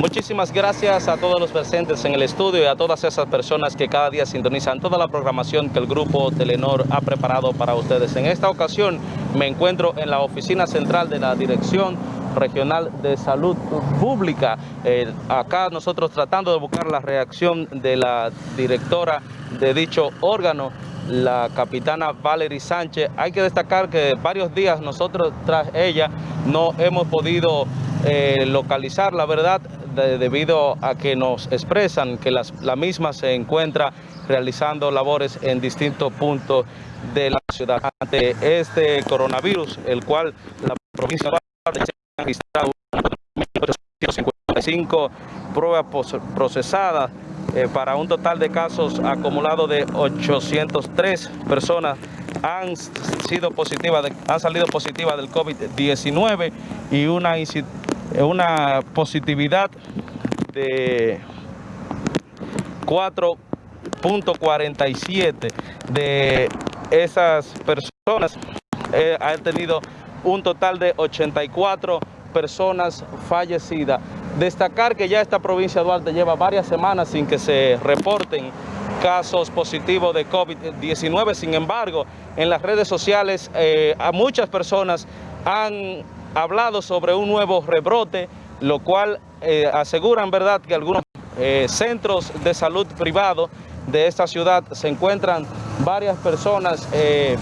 Muchísimas gracias a todos los presentes en el estudio y a todas esas personas que cada día sintonizan toda la programación que el Grupo Telenor ha preparado para ustedes. En esta ocasión me encuentro en la oficina central de la Dirección Regional de Salud Pública. Eh, acá nosotros tratando de buscar la reacción de la directora de dicho órgano, la capitana Valerie Sánchez. Hay que destacar que varios días nosotros tras ella no hemos podido eh, localizar la verdad de- debido a que nos expresan que las- la misma se encuentra realizando labores en distintos puntos de la ciudad. Ante este coronavirus, el cual la provincia de se ha registrado 1.855 pruebas procesadas eh, para un total de casos acumulados de 803 personas han sido positivas, han salido positivas del COVID-19 y eh, una positividad de 4.47 de esas personas eh, han tenido un total de 84 personas fallecidas. Destacar que ya esta provincia de Duarte lleva varias semanas sin que se reporten casos positivos de COVID-19. Sin embargo, en las redes sociales eh, a muchas personas han hablado sobre un nuevo rebrote, lo cual eh, aseguran, ¿verdad?, que algunos eh, centros de salud privados de esta ciudad se encuentran varias personas eh,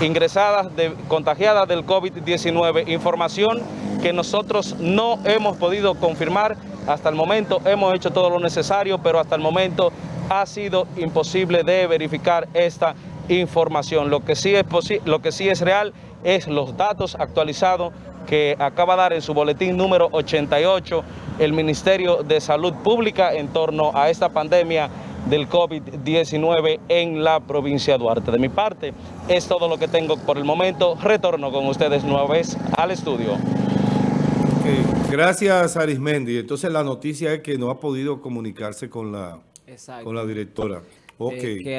ingresadas, de- contagiadas del COVID-19. Información que nosotros no hemos podido confirmar hasta el momento. Hemos hecho todo lo necesario, pero hasta el momento ha sido imposible de verificar esta información. Lo que sí es, lo que sí es real es los datos actualizados que acaba de dar en su boletín número 88 el Ministerio de Salud Pública en torno a esta pandemia del COVID-19 en la provincia de Duarte. De mi parte, es todo lo que tengo por el momento. Retorno con ustedes nueva vez al estudio. Ok, Gracias, Arismendi. Entonces la noticia es que no ha podido comunicarse con la, Exacto. con la directora. Ok, Eh, que